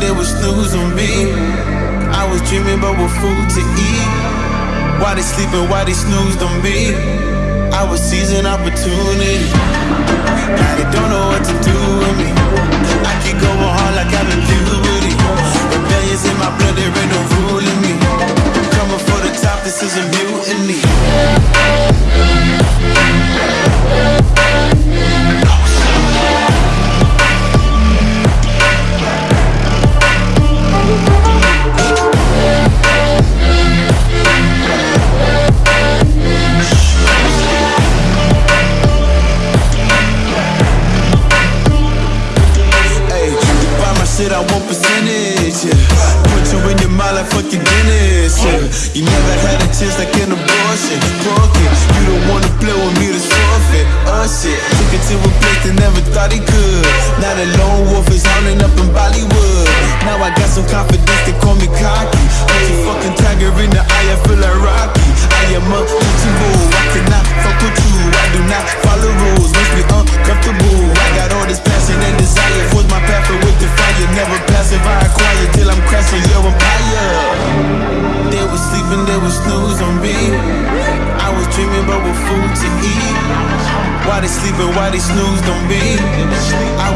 they was snooze on me. I was dreaming about what food to eat. Why they sleeping, why they snoozed on me? I was seizing opportunity. Now they don't know what to shit, I want percentage, yeah. Put you in your mind like fucking Guinness, yeah. You never had a chance like in a Why they sleeping? Why they snooze on me? I